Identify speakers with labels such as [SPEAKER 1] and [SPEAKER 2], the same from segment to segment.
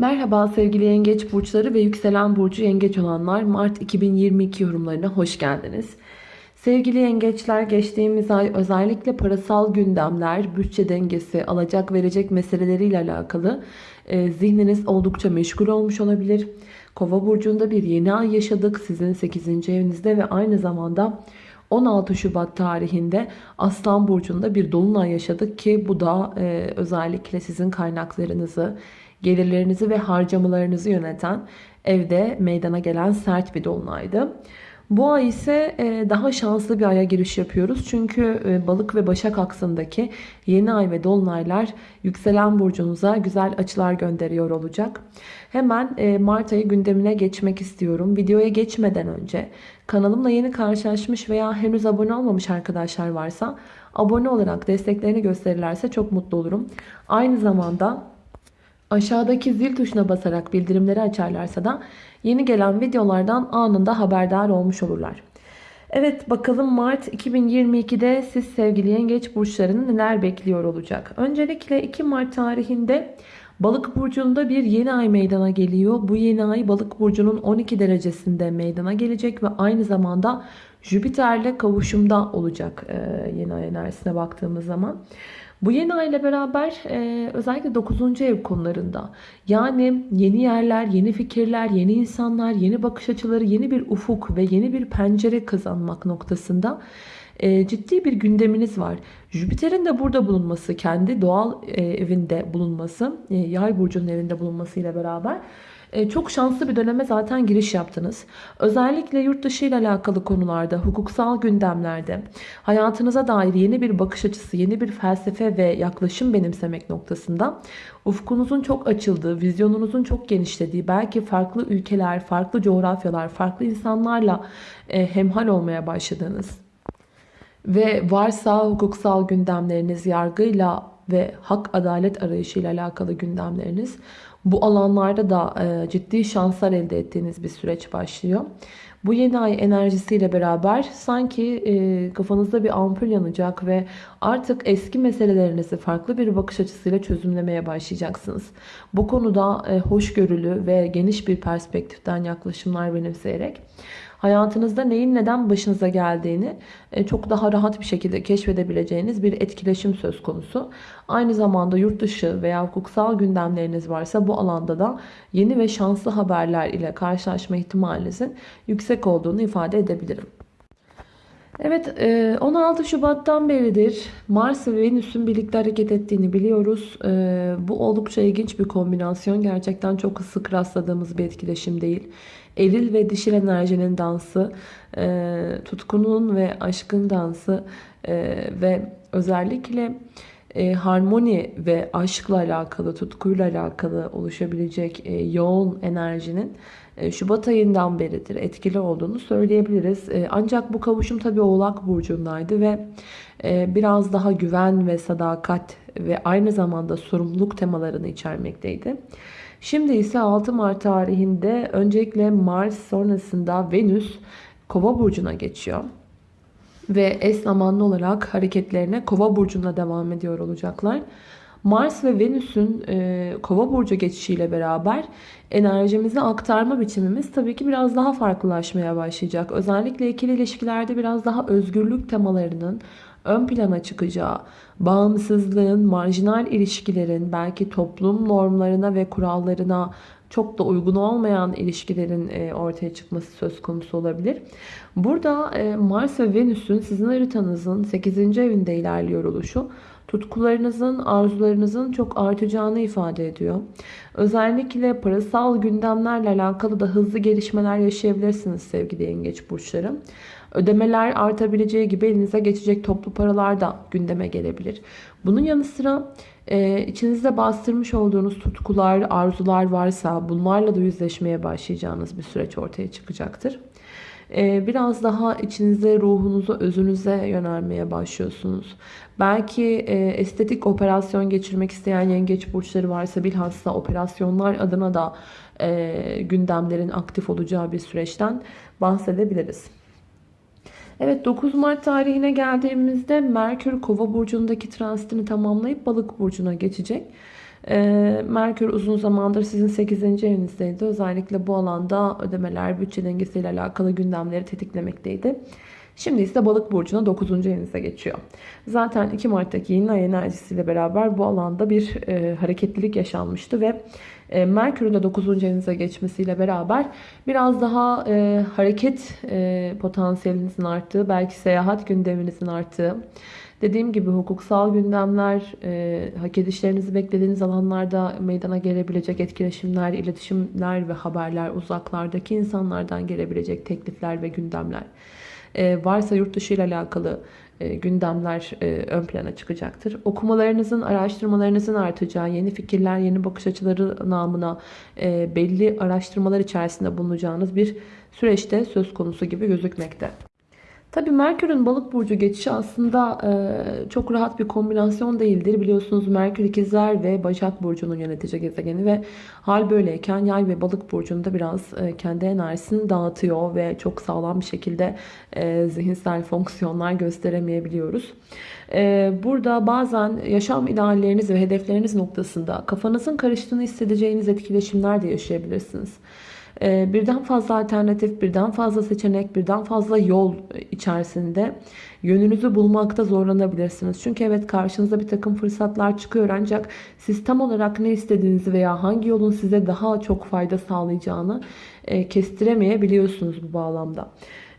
[SPEAKER 1] Merhaba sevgili yengeç burçları ve yükselen burcu yengeç olanlar Mart 2022 yorumlarına hoş geldiniz. Sevgili yengeçler geçtiğimiz ay özellikle parasal gündemler, bütçe dengesi, alacak verecek meseleleriyle alakalı e, zihniniz oldukça meşgul olmuş olabilir. Kova burcunda bir yeni ay yaşadık sizin 8. evinizde ve aynı zamanda 16 Şubat tarihinde Aslan Burcu'nda bir dolunay yaşadık ki bu da e, özellikle sizin kaynaklarınızı, gelirlerinizi ve harcamalarınızı yöneten evde meydana gelen sert bir dolunaydı. Bu ay ise e, daha şanslı bir aya giriş yapıyoruz. Çünkü e, balık ve başak aksındaki yeni ay ve dolunaylar yükselen burcunuza güzel açılar gönderiyor olacak. Hemen e, Mart ayı gündemine geçmek istiyorum. Videoya geçmeden önce kanalımla yeni karşılaşmış veya henüz abone olmamış arkadaşlar varsa abone olarak desteklerini gösterirlerse çok mutlu olurum. Aynı zamanda Aşağıdaki zil tuşuna basarak bildirimleri açarlarsa da yeni gelen videolardan anında haberdar olmuş olurlar. Evet bakalım Mart 2022'de siz sevgili yengeç burçlarını neler bekliyor olacak. Öncelikle 2 Mart tarihinde Balık burcunda bir yeni ay meydana geliyor. Bu yeni ay Balık burcunun 12 derecesinde meydana gelecek ve aynı zamanda Jüpiter'le kavuşumda olacak yeni ay enerjisine baktığımız zaman. Bu yeni ay ile beraber e, özellikle 9. ev konularında yani yeni yerler, yeni fikirler, yeni insanlar, yeni bakış açıları, yeni bir ufuk ve yeni bir pencere kazanmak noktasında e, ciddi bir gündeminiz var. Jüpiter'in de burada bulunması, kendi doğal e, evinde bulunması, e, yay burcunun evinde bulunması ile beraber e, çok şanslı bir döneme zaten giriş yaptınız. Özellikle yurt dışı ile alakalı konularda, hukuksal gündemlerde hayatınıza dair yeni bir bakış açısı, yeni bir felsefe ve yaklaşım benimsemek noktasında ufkunuzun çok açıldığı, vizyonunuzun çok genişlediği, belki farklı ülkeler, farklı coğrafyalar, farklı insanlarla hemhal olmaya başladığınız ve varsa hukuksal gündemleriniz yargıyla ve hak adalet arayışıyla alakalı gündemleriniz bu alanlarda da e, ciddi şanslar elde ettiğiniz bir süreç başlıyor. Bu yeni ay enerjisiyle beraber sanki e, kafanızda bir ampul yanacak ve artık eski meselelerinizi farklı bir bakış açısıyla çözümlemeye başlayacaksınız. Bu konuda e, hoşgörülü ve geniş bir perspektiften yaklaşımlar benimseyerek hayatınızda neyin neden başınıza geldiğini e, çok daha rahat bir şekilde keşfedebileceğiniz bir etkileşim söz konusu. Aynı zamanda yurt dışı veya hukuksal gündemleriniz varsa bu alanda da yeni ve şanslı haberler ile karşılaşma ihtimalinizin yüksek olduğunu ifade edebilirim. Evet 16 e, Şubat'tan beridir Mars ve Venüs'ün birlikte hareket ettiğini biliyoruz. E, bu oldukça ilginç bir kombinasyon. Gerçekten çok sık rastladığımız bir etkileşim değil. Eril ve dişil enerjinin dansı, e, tutkunun ve aşkın dansı ve özellikle harmoni ve aşkla alakalı, tutkuyla alakalı oluşabilecek yoğun enerjinin Şubat ayından beridir etkili olduğunu söyleyebiliriz. E, ancak bu kavuşum tabii Oğlak Burcu'ndaydı ve e, biraz daha güven ve sadakat ve aynı zamanda sorumluluk temalarını içermekteydi. Şimdi ise 6 Mart tarihinde öncelikle Mars sonrasında Venüs Kova Burcu'na geçiyor. Ve eş zamanlı olarak hareketlerine Kova Burcu'na devam ediyor olacaklar. Mars ve Venüs'ün e, Kova burcu geçişiyle beraber enerjimizi aktarma biçimimiz tabii ki biraz daha farklılaşmaya başlayacak. Özellikle ikili ilişkilerde biraz daha özgürlük temalarının ön plana çıkacağı, bağımsızlığın, marjinal ilişkilerin, belki toplum normlarına ve kurallarına çok da uygun olmayan ilişkilerin e, ortaya çıkması söz konusu olabilir. Burada e, Mars ve Venüs'ün sizin haritanızın 8. evinde ilerliyor oluşu tutkularınızın, arzularınızın çok artacağını ifade ediyor. Özellikle parasal gündemlerle alakalı da hızlı gelişmeler yaşayabilirsiniz sevgili yengeç burçları. Ödemeler artabileceği gibi elinize geçecek toplu paralar da gündeme gelebilir. Bunun yanı sıra e, içinizde bastırmış olduğunuz tutkular, arzular varsa bunlarla da yüzleşmeye başlayacağınız bir süreç ortaya çıkacaktır. Ee, biraz daha içinize, ruhunuza, özünüze yönelmeye başlıyorsunuz. Belki e, estetik operasyon geçirmek isteyen yengeç burçları varsa bilhassa operasyonlar adına da e, gündemlerin aktif olacağı bir süreçten bahsedebiliriz. Evet 9 Mart tarihine geldiğimizde Merkür Kova burcundaki transitini tamamlayıp Balık burcuna geçecek. Ee, Merkür uzun zamandır sizin 8. evinizdeydi. Özellikle bu alanda ödemeler, bütçe dengesiyle alakalı gündemleri tetiklemekteydi. Şimdi ise balık burcuna 9. evinize geçiyor. Zaten 2 Mart'taki yeni ay enerjisiyle beraber bu alanda bir e, hareketlilik yaşanmıştı ve e, Merkür'ün de 9. evinize geçmesiyle beraber biraz daha e, hareket e, potansiyelinizin arttığı, belki seyahat gündeminizin arttığı, dediğim gibi hukuksal gündemler, e, hak edişlerinizi beklediğiniz alanlarda meydana gelebilecek etkileşimler, iletişimler ve haberler, uzaklardaki insanlardan gelebilecek teklifler ve gündemler. E, varsa yurt dışı ile alakalı e, gündemler e, ön plana çıkacaktır. Okumalarınızın, araştırmalarınızın artacağı, yeni fikirler, yeni bakış açıları namına e, belli araştırmalar içerisinde bulunacağınız bir süreçte söz konusu gibi gözükmekte. Tabii Merkür'ün balık burcu geçişi aslında e, çok rahat bir kombinasyon değildir. Biliyorsunuz Merkür ikizler ve Başak Burcu'nun yönetici gezegeni ve hal böyleyken yay ve balık burcunda biraz e, kendi enerjisini dağıtıyor ve çok sağlam bir şekilde e, zihinsel fonksiyonlar gösteremeyebiliyoruz. E, burada bazen yaşam idealleriniz ve hedefleriniz noktasında kafanızın karıştığını hissedeceğiniz etkileşimler de yaşayabilirsiniz. Ee, birden fazla alternatif, birden fazla seçenek, birden fazla yol içerisinde yönünüzü bulmakta zorlanabilirsiniz. Çünkü evet karşınıza bir takım fırsatlar çıkıyor ancak siz tam olarak ne istediğinizi veya hangi yolun size daha çok fayda sağlayacağını e, kestiremeyebiliyorsunuz bu bağlamda.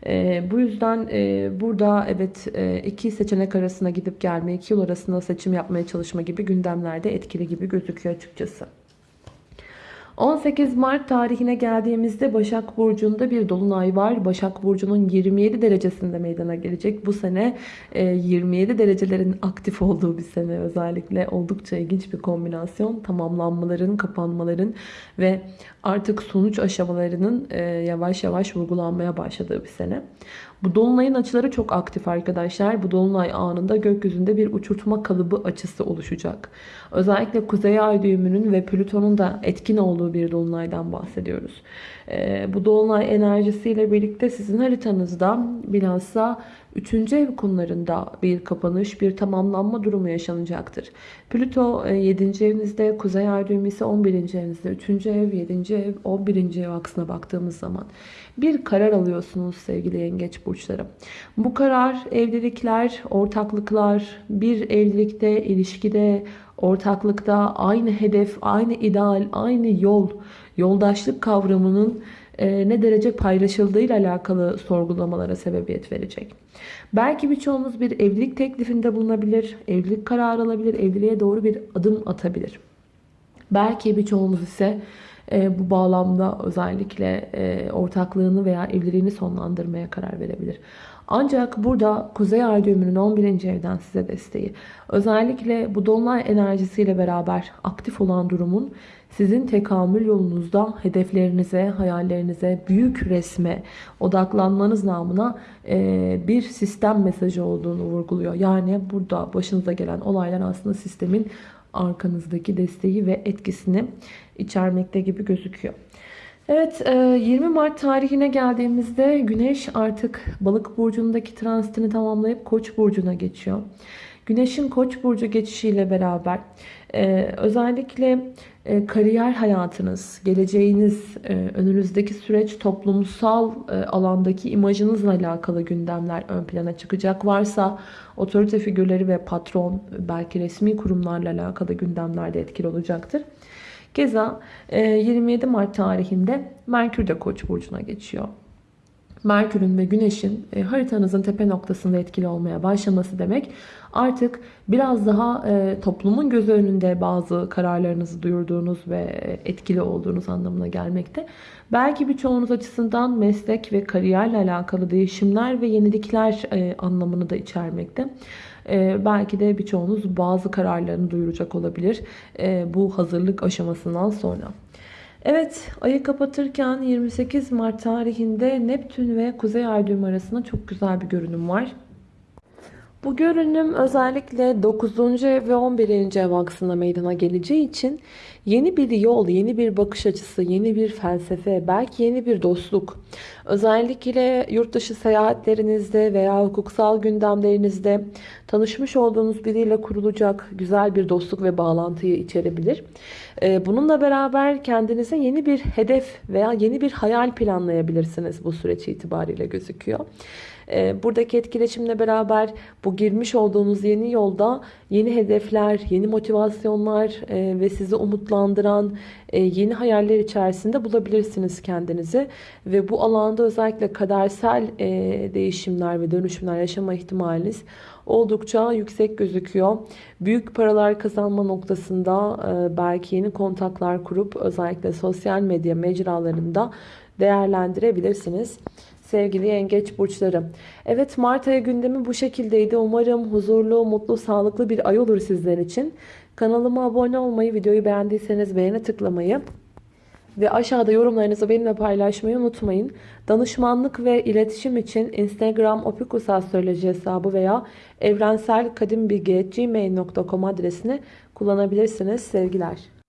[SPEAKER 1] E, bu yüzden e, burada evet e, iki seçenek arasına gidip gelme, iki yol arasında seçim yapmaya çalışma gibi gündemlerde etkili gibi gözüküyor açıkçası. 18 Mart tarihine geldiğimizde Başak Burcu'nda bir dolunay var. Başak Burcu'nun 27 derecesinde meydana gelecek. Bu sene 27 e, derecelerin aktif olduğu bir sene özellikle oldukça ilginç bir kombinasyon. Tamamlanmaların, kapanmaların ve artık sonuç aşamalarının e, yavaş yavaş vurgulanmaya başladığı bir sene. Bu dolunayın açıları çok aktif arkadaşlar. Bu dolunay anında gökyüzünde bir uçurtma kalıbı açısı oluşacak. Özellikle Kuzey Ay düğümünün ve Plüton'un da etkin olduğu bir dolunaydan bahsediyoruz. Ee, bu dolunay enerjisiyle birlikte sizin haritanızda bilhassa 3. ev konularında bir kapanış, bir tamamlanma durumu yaşanacaktır. Plüto 7. E, evinizde, Kuzey Ay düğümü ise 11. evinizde. 3. ev, 7. ev, 11. ev aksına baktığımız zaman bir karar alıyorsunuz sevgili yengeç burçları. Bu karar evlilikler, ortaklıklar, bir evlilikte, ilişkide, ortaklıkta aynı hedef, aynı ideal, aynı yol, yoldaşlık kavramının e, ne derece paylaşıldığıyla alakalı sorgulamalara sebebiyet verecek. Belki birçoğunuz bir evlilik teklifinde bulunabilir, evlilik kararı alabilir, evliliğe doğru bir adım atabilir. Belki birçoğunuz ise e, bu bağlamda özellikle e, ortaklığını veya evliliğini sonlandırmaya karar verebilir. Ancak burada Kuzey Ay düğümünün 11. evden size desteği. Özellikle bu dolunay enerjisiyle beraber aktif olan durumun sizin tekamül yolunuzda hedeflerinize, hayallerinize, büyük resme odaklanmanız namına e, bir sistem mesajı olduğunu vurguluyor. Yani burada başınıza gelen olaylar aslında sistemin arkanızdaki desteği ve etkisini içermekte gibi gözüküyor. Evet 20 e, Mart tarihine geldiğimizde Güneş artık balık burcundaki transitini tamamlayıp koç burcuna geçiyor. Güneşin koç burcu geçişiyle beraber e, özellikle e, kariyer hayatınız, geleceğiniz, önünüzdeki süreç toplumsal alandaki imajınızla alakalı gündemler ön plana çıkacak. Varsa otorite figürleri ve patron belki resmi kurumlarla alakalı gündemlerde etkili olacaktır. Keza 27 e, Mart tarihinde Merkür de Koç burcuna geçiyor. Merkür'ün ve Güneş'in e, haritanızın tepe noktasında etkili olmaya başlaması demek artık biraz daha e, toplumun gözü önünde bazı kararlarınızı duyurduğunuz ve etkili olduğunuz anlamına gelmekte. Belki birçoğunuz açısından meslek ve kariyerle alakalı değişimler ve yenilikler anlamını da içermekte. Ee, belki de birçoğunuz bazı kararlarını duyuracak olabilir ee, bu hazırlık aşamasından sonra. Evet ayı kapatırken 28 Mart tarihinde Neptün ve Kuzey Ay arasında çok güzel bir görünüm var. Bu görünüm özellikle 9. ev ve 11. ev aksında meydana geleceği için yeni bir yol, yeni bir bakış açısı, yeni bir felsefe, belki yeni bir dostluk. Özellikle yurt dışı seyahatlerinizde veya hukuksal gündemlerinizde tanışmış olduğunuz biriyle kurulacak güzel bir dostluk ve bağlantıyı içerebilir. Ee, bununla beraber kendinize yeni bir hedef veya yeni bir hayal planlayabilirsiniz bu süreç itibariyle gözüküyor. Ee, buradaki etkileşimle beraber bu girmiş olduğunuz yeni yolda yeni hedefler, yeni motivasyonlar e, ve sizi umutlandıran e, yeni hayaller içerisinde bulabilirsiniz kendinizi. Ve bu alanda özellikle kadersel e, değişimler ve dönüşümler yaşama ihtimaliniz oldukça yüksek gözüküyor. Büyük paralar kazanma noktasında belki yeni kontaklar kurup özellikle sosyal medya mecralarında değerlendirebilirsiniz sevgili yengeç burçları. Evet Mart ayı gündemi bu şekildeydi. Umarım huzurlu, mutlu, sağlıklı bir ay olur sizler için. Kanalıma abone olmayı, videoyu beğendiyseniz beğene tıklamayı ve aşağıda yorumlarınızı benimle paylaşmayı unutmayın. Danışmanlık ve iletişim için Instagram opikusastroloji hesabı veya evrenselkadimbilgi.gmail.com adresini kullanabilirsiniz. Sevgiler.